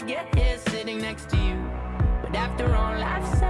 I get here sitting next to you But after all I've said.